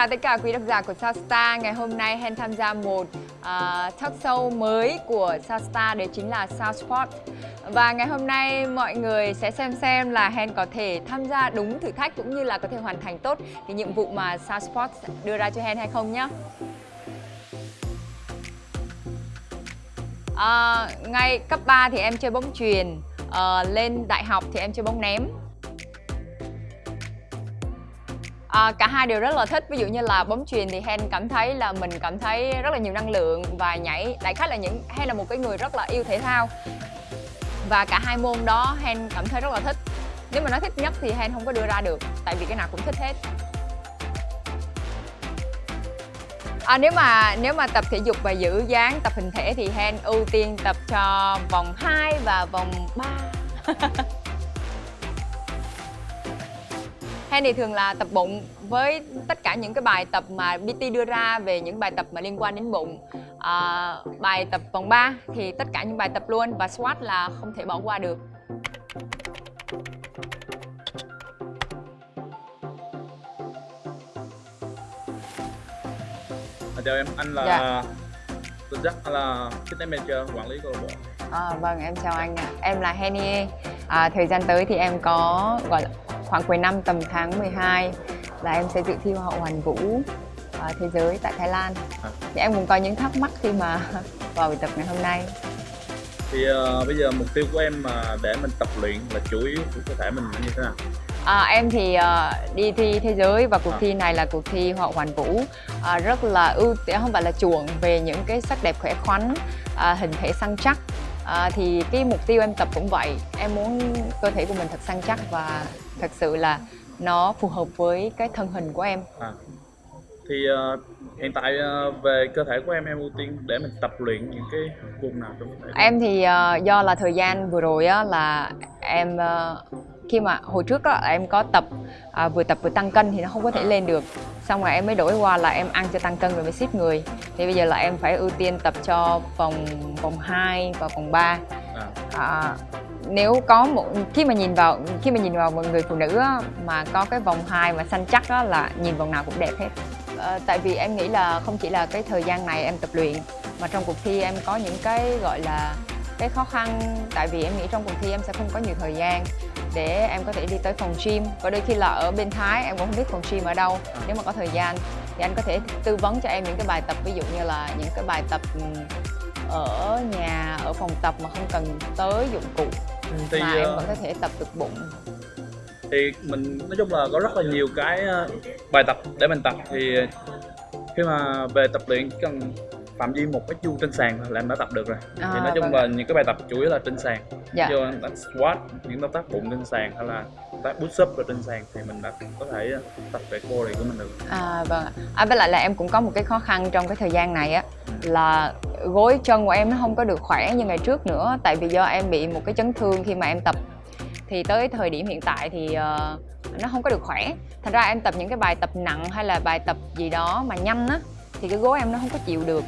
chào tất cả quý độc giả của Southstar Ngày hôm nay Hen tham gia một uh, talk show mới của Southstar Đấy chính là South Sport Và ngày hôm nay mọi người sẽ xem xem là Hen có thể tham gia đúng thử thách Cũng như là có thể hoàn thành tốt cái nhiệm vụ mà South Sport đưa ra cho Hen hay không nhé uh, ờ, Ngay cấp 3 thì em chơi bóng chuyền uh, Lên đại học thì em chơi bóng ném. À, cả hai đều rất là thích. Ví dụ như là bóng chuyền thì Hen cảm thấy là mình cảm thấy rất là nhiều năng lượng và nhảy đại khái là những Hen là một cái người rất là yêu thể thao. Và cả hai môn đó Hen cảm thấy rất là thích. Nếu mà nói thích nhất thì Hen không có đưa ra được tại vì cái nào cũng thích hết. À, nếu mà nếu mà tập thể dục và giữ dáng tập hình thể thì Hen ưu tiên tập cho vòng 2 và vòng 3 Hen thì thường là tập bụng với tất cả những cái bài tập mà BT đưa ra về những bài tập mà liên quan đến bụng à, Bài tập vòng 3 thì tất cả những bài tập luôn và squat là không thể bỏ qua được À, chào em, anh là dạ. Tuấn Jack, anh là fitness manager, quản lý câu lạc bộ. À, vâng, em chào anh ạ. Em là Henny. À, thời gian tới thì em có gọi là khoảng cuối năm tầm tháng 12 là em sẽ dự thi Hoa hậu Hoàn vũ uh, thế giới tại Thái Lan. À. Thì em cũng có những thắc mắc khi mà vào buổi tập ngày hôm nay. Thì uh, bây giờ mục tiêu của em mà để mình tập luyện là chủ yếu của cơ thể mình như thế nào? À, em thì uh, đi thi thế giới và cuộc à. thi này là cuộc thi Hoa hậu Hoàn vũ uh, rất là ưu tiên không phải là chuộng về những cái sắc đẹp khỏe khoắn, uh, hình thể săn chắc à, thì cái mục tiêu em tập cũng vậy em muốn cơ thể của mình thật săn chắc và thật sự là nó phù hợp với cái thân hình của em à. thì uh, hiện tại uh, về cơ thể của em em ưu tiên để mình tập luyện những cái vùng nào trong cơ thể em thì uh, do là thời gian vừa rồi á là em uh, khi mà hồi trước á em có tập à, vừa tập vừa tăng cân thì nó không có thể lên được. Xong rồi em mới đổi qua là em ăn cho tăng cân rồi mới ship người. Thì bây giờ là em phải ưu tiên tập cho vòng vòng 2 và vòng 3 à. à, nếu có một khi mà nhìn vào khi mà nhìn vào một người phụ nữ á, mà có cái vòng 2 mà xanh chắc á, là nhìn vòng nào cũng đẹp hết. À, tại vì em nghĩ là không chỉ là cái thời gian này em tập luyện mà trong cuộc thi em có những cái gọi là cái khó khăn. Tại vì em nghĩ trong cuộc thi em sẽ không có nhiều thời gian để em có thể đi tới phòng gym. Và đôi khi là ở bên Thái em cũng không biết phòng gym ở đâu. Nếu mà có thời gian thì anh có thể tư vấn cho em những cái bài tập ví dụ như là những cái bài tập ở nhà ở phòng tập mà không cần tới dụng cụ ừ, thì, mà em ờ, vẫn có thể tập được bụng. thì mình nói chung là có rất là nhiều cái ờ, bài tập để mình tập. Thì khi mà về tập luyện cần phạm vi một cái chu trên sàn là em đã tập được rồi. À, thì nói chung vâng. là những cái bài tập chủ yếu là trên sàn. Dạ. như tác squat những động tác bụng trên sàn hay là tác push up ở trên sàn thì mình đã có thể tập về core này của mình được. À vâng à với lại là em cũng có một cái khó khăn trong cái thời gian này á là gối chân của em nó không có được khỏe như ngày trước nữa tại vì do em bị một cái chấn thương khi mà em tập. Thì tới thời điểm hiện tại thì uh, nó không có được khỏe. Thành ra em tập những cái bài tập nặng hay là bài tập gì đó mà nhanh á thì cái gối em nó không có chịu được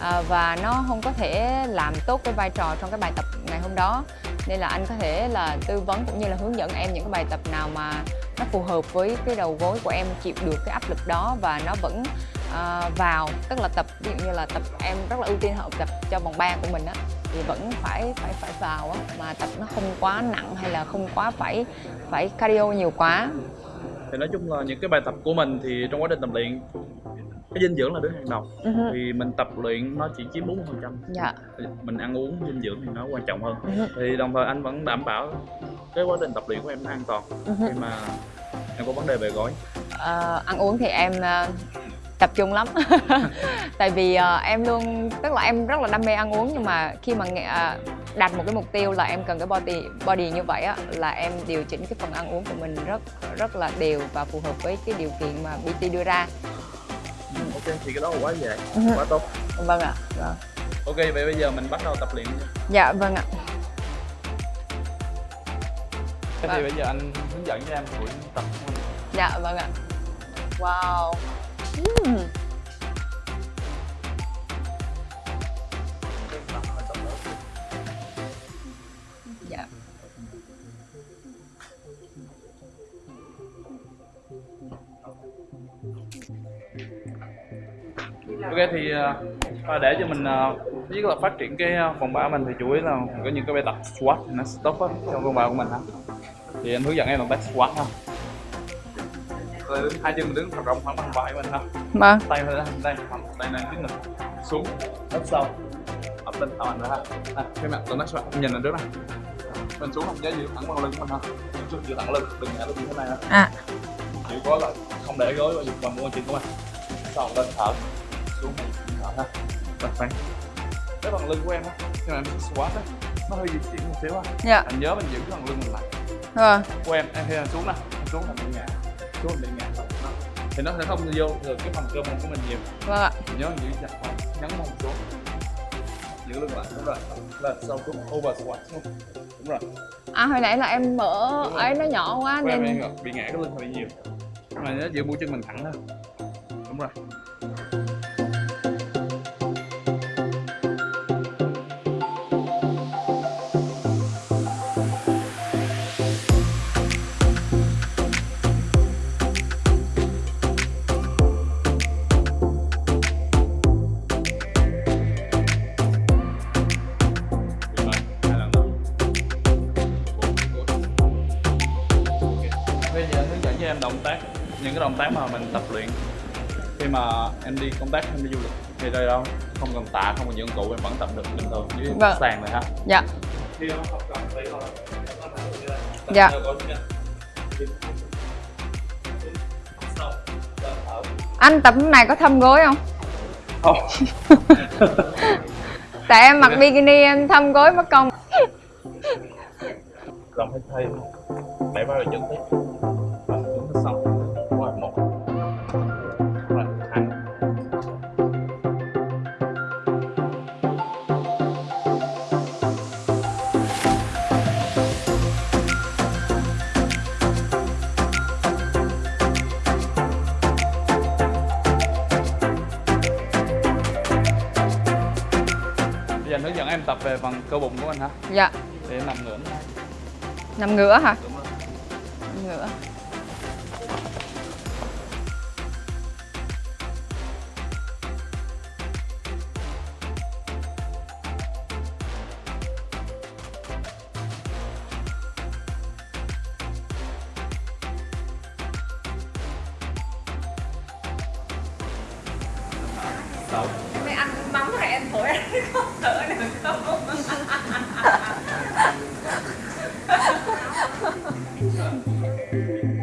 à, và nó không có thể làm tốt cái vai trò trong cái bài tập ngày hôm đó. Nên là anh có thể là tư vấn cũng như là hướng dẫn em những cái bài tập nào mà nó phù hợp với cái đầu gối của em chịu được cái áp lực đó và nó vẫn uh, vào tức là tập ví dụ như là tập em rất là ưu tiên hợp tập cho vòng ba của mình á thì vẫn phải phải phải vào á mà tập nó không quá nặng hay là không quá phải phải cardio nhiều quá. Thì nói chung là những cái bài tập của mình thì trong quá trình tập luyện cái dinh dưỡng là đứng hàng đầu uh-huh. thì mình tập luyện nó chỉ chiếm 40% phần trăm dạ. mình ăn uống dinh dưỡng thì nó quan trọng hơn uh-huh. thì đồng thời anh vẫn đảm bảo cái quá trình tập luyện của em nó an toàn uh-huh. khi mà em có vấn đề về gối uh, ăn uống thì em uh, tập trung lắm tại vì uh, em luôn tức là em rất là đam mê ăn uống nhưng mà khi mà uh, đặt một cái mục tiêu là em cần cái body body như vậy á là em điều chỉnh cái phần ăn uống của mình rất rất là đều và phù hợp với cái điều kiện mà BT đưa ra ok thì cái đó là quá dễ. Ừ. quá tốt. Vâng ạ vâng. ok vậy bây giờ mình bắt đầu tập luyện nha dạ vâng ạ. Thế thì bây giờ anh hướng dẫn cho em buổi tập Dạ vâng ạ. Wow. Uhm. Ok thì uh, để cho mình uh, biết là phát triển cái phòng bar mình thì chủ yếu là có những cái bài tập squat nó tốt á trong phòng bar của mình ha thì anh hướng dẫn em động tác squat ha. Hai chân mình đứng thật rộng khoảng bằng vai mình ha vâng. Tay đây đây tay này tiếp mình xuống ấp sau ấp lên thẳng ra ha. À, cái mặt động tác squat nhìn lên trước này mình xuống không giá giữ thẳng bằng lưng của mình ha xuống giữ thẳng lưng đừng ngã lưng như thế này ha à. Chỉ có là không để gối vào bằng môi chân của mình. Sau lên thở ha đặt phanh cái phần lưng của em á khi mà em squat á nó hơi di chuyển một xíu á. Dạ. Anh nhớ mình giữ cái phần lưng mình lại. Vâng của em em khi em xuống nè em xuống là bị ngã xuống là bị ngã đó. thì nó sẽ không vô được cái phần cơ mông của mình nhiều. Vâng ạ. Mình nhớ giữ chặt vào nhấn mông xuống. Giữ lưng lại đúng rồi. Lên sau xuống over squat xuống. Đúng rồi. À hồi nãy là em mở ấy nó nhỏ quá của nên em bị ngã cái lưng hơi nhiều. Nhưng mà nhớ giữ mũi chân mình thẳng thôi. Đúng rồi em đi công tác em đi du lịch. Thì đây đâu không cần tạ không cần dụng cụ em vẫn tập được bình thường dưới Vâng. sàn này ha dạ. Khi em học Dạ. anh tập này có thâm gối không? Không. Tại em mặc bikini em thâm gối mất công. Làm hơi thay. Đẩy vào chân tí Rồi, về phần cơ bụng của anh hả? dạ. Để em nằm ngửa. Nằm ngửa hả? Đúng Đầu. ăn mắm mắng em thổi anh không thở được không?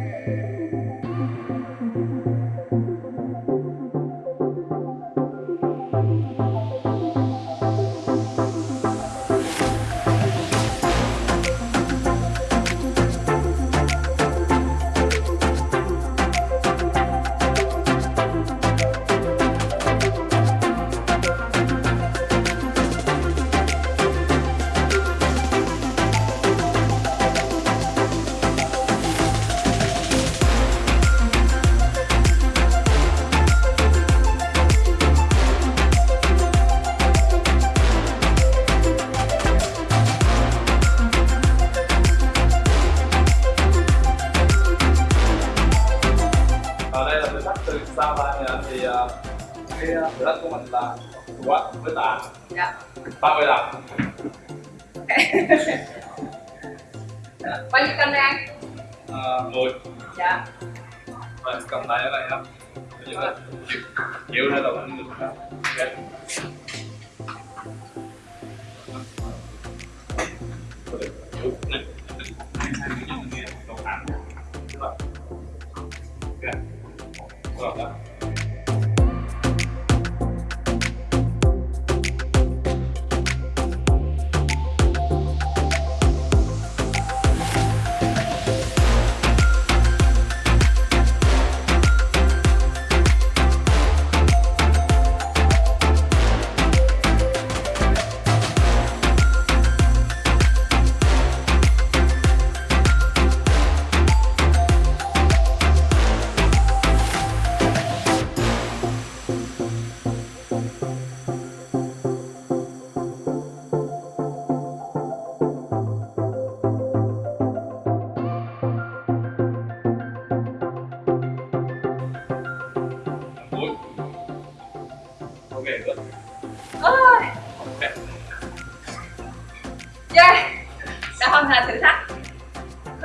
35 Bao nhiêu cân đây anh? À, 10 Dạ mình cầm tay vậy không? Chịu hay là bạn được không?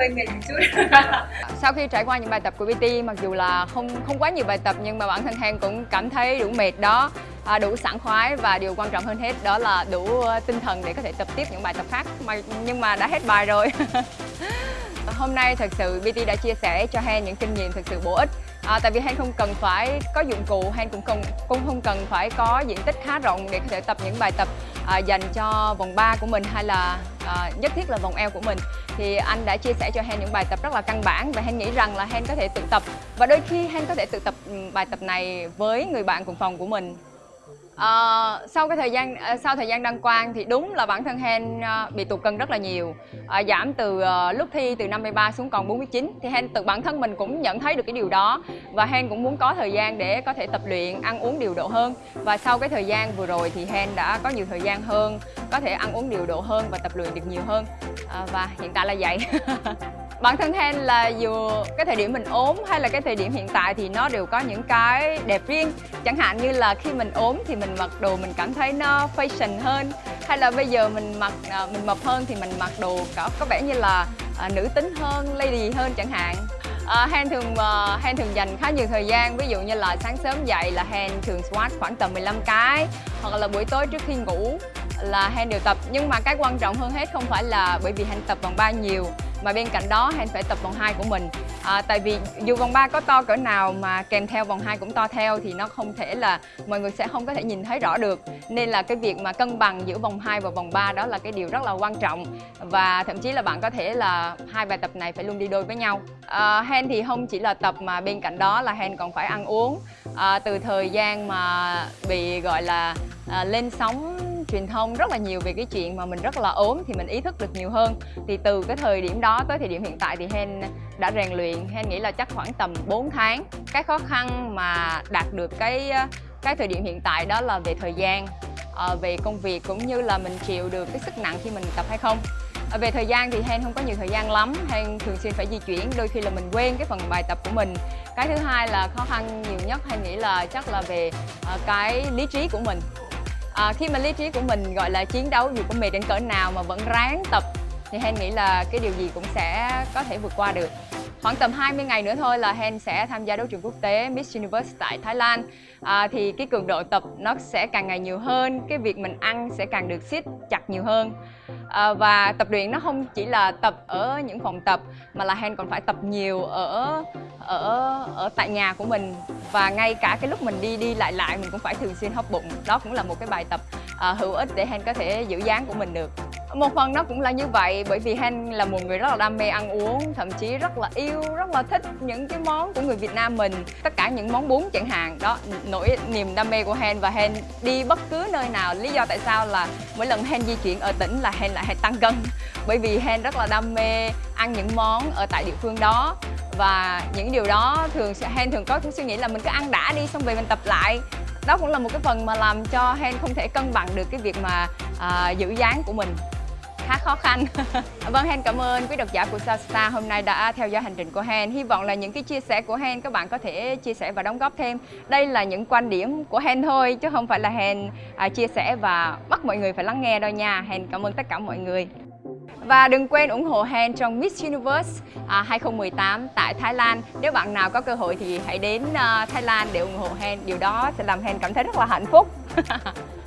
Hơi mệt một chút. Sau khi trải qua những bài tập của PT mặc dù là không không quá nhiều bài tập nhưng mà bản thân Hen cũng cảm thấy đủ mệt đó à, đủ sảng khoái và điều quan trọng hơn hết đó là đủ ờ, tinh thần để có thể tập tiếp những bài tập khác. Mà nhưng mà đã hết bài rồi. Hôm nay thật sự BT đã chia sẻ cho Hen những kinh nghiệm thật sự bổ ích. À, tại vì Hen không cần phải có dụng cụ Hen cũng cần cũng không cần phải có diện tích khá rộng để có thể tập những bài tập à, dành cho vòng 3 của mình hay là À, nhất thiết là vòng eo của mình. Thì anh đã chia sẻ cho Hen những bài tập rất là căn bản và Hen nghĩ rằng là Hen có thể tự tập. Và đôi khi Hen có thể tự tập ừ, bài tập này với người bạn cùng phòng của mình. À, sau cái thời gian ờ, sau thời gian đăng quang thì đúng là bản thân Hen ờ, bị tụt cân rất là nhiều. À, giảm từ lúc thi từ 53 xuống còn 49 thì Hen tự bản thân mình cũng nhận thấy được cái điều đó và Hen cũng muốn có thời gian để có thể tập luyện ăn uống điều độ hơn. Và sau cái thời gian vừa rồi thì Hen đã có nhiều thời gian hơn có thể ăn uống điều độ hơn và tập luyện được nhiều hơn. À, và hiện tại là vậy. bản thân Hen là dù cái thời điểm mình ốm hay là cái thời điểm hiện tại thì nó đều có những cái đẹp riêng. Chẳng hạn như là khi mình ốm thì mình mặc đồ mình cảm thấy nó fashion hơn hay là bây giờ mình mặc à, mình mập hơn thì mình mặc đồ có có vẻ như là à, nữ tính hơn lady hơn chẳng hạn. À, Hen thường à, Hen thường dành khá nhiều thời gian ví dụ như là sáng sớm dậy là Hen thường squat khoảng tầm 15 cái hoặc là buổi tối trước khi ngủ là Hen đều tập. Nhưng mà cái quan trọng hơn hết không phải là bởi vì Hen tập vòng ba nhiều mà bên cạnh đó Hen phải tập vòng 2 của mình. À, tại vì dù vòng 3 có to cỡ nào mà kèm theo vòng 2 cũng to theo thì nó không thể là mọi người sẽ không có thể nhìn thấy rõ được. Nên là cái việc mà cân bằng giữa vòng 2 và vòng 3 đó là cái điều rất là quan trọng. Và thậm chí là bạn có thể là hai bài tập này phải luôn đi đôi với nhau. À, Hen thì không chỉ là tập mà bên cạnh đó là Hen còn phải ăn uống. À, từ thời gian mà bị gọi là à, lên sóng truyền thông rất là nhiều về cái chuyện mà mình rất là ốm thì mình ý thức được nhiều hơn. Thì từ cái thời điểm đó tới thời điểm hiện tại thì Hen đã rèn luyện. Hen nghĩ là chắc khoảng tầm 4 tháng. Cái khó khăn mà đạt được cái cái thời điểm hiện tại đó là về thời gian à, về công việc cũng như là mình chịu được cái sức nặng khi mình tập hay không. À, về thời gian thì Hen không có nhiều thời gian lắm. Hen thường xuyên phải di chuyển đôi khi là mình quên cái phần bài tập của mình. Cái thứ hai là khó khăn nhiều nhất Hen nghĩ là chắc là về ờ, cái lý trí của mình à, khi mà lý trí của mình gọi là chiến đấu dù có mệt đến cỡ nào mà vẫn ráng tập thì Hen nghĩ là cái điều gì cũng sẽ có thể vượt qua được. Khoảng tầm 20 ngày nữa thôi là Hen sẽ tham gia đấu trường quốc tế Miss Universe tại Thái Lan. À, thì cái cường độ tập nó sẽ càng ngày nhiều hơn cái việc mình ăn sẽ càng được siết chặt nhiều hơn. À, và tập luyện nó không chỉ là tập ở những phòng tập mà là Hen còn phải tập nhiều ở ở ở tại nhà của mình và ngay cả cái lúc mình đi đi lại lại mình cũng phải thường xuyên hóc bụng. Đó cũng là một cái bài tập à, hữu ích để Hen có thể giữ dáng của mình được. Một phần nó cũng là như vậy bởi vì Hen là một người rất là đam mê ăn uống thậm chí rất là yêu rất là thích những cái món của người Việt Nam mình. Tất cả những món bún chẳng hạn đó nỗi niềm đam mê của Hen. Và Hen đi bất cứ nơi nào lý do tại sao là mỗi lần Hen di chuyển ở tỉnh là Hen lại hay tăng cân. Bởi vì Hen rất là đam mê ăn những món ở tại địa phương đó và những điều đó thường Hen thường có suy nghĩ là mình cứ ăn đã đi xong về mình tập lại. Đó cũng là một cái phần mà làm cho Hen không thể cân bằng được cái việc mà à, giữ dáng của mình. Khá khó khăn. Vâng Hen cảm ơn quý độc giả của Sao Star hôm nay đã theo dõi hành trình của Hen. Hy vọng là những cái chia sẻ của Hen các bạn có thể chia sẻ và đóng góp thêm. Đây là những quan điểm của Hen thôi chứ không phải là Hen à, chia sẻ và bắt mọi người phải lắng nghe đâu nha. Hen cảm ơn tất cả mọi người và đừng quên ủng hộ Hen trong Miss Universe à, 2018 tại Thái Lan. Nếu bạn nào có cơ hội thì hãy đến à, Thái Lan để ủng hộ Hen. Điều đó sẽ làm Hen cảm thấy rất là hạnh phúc.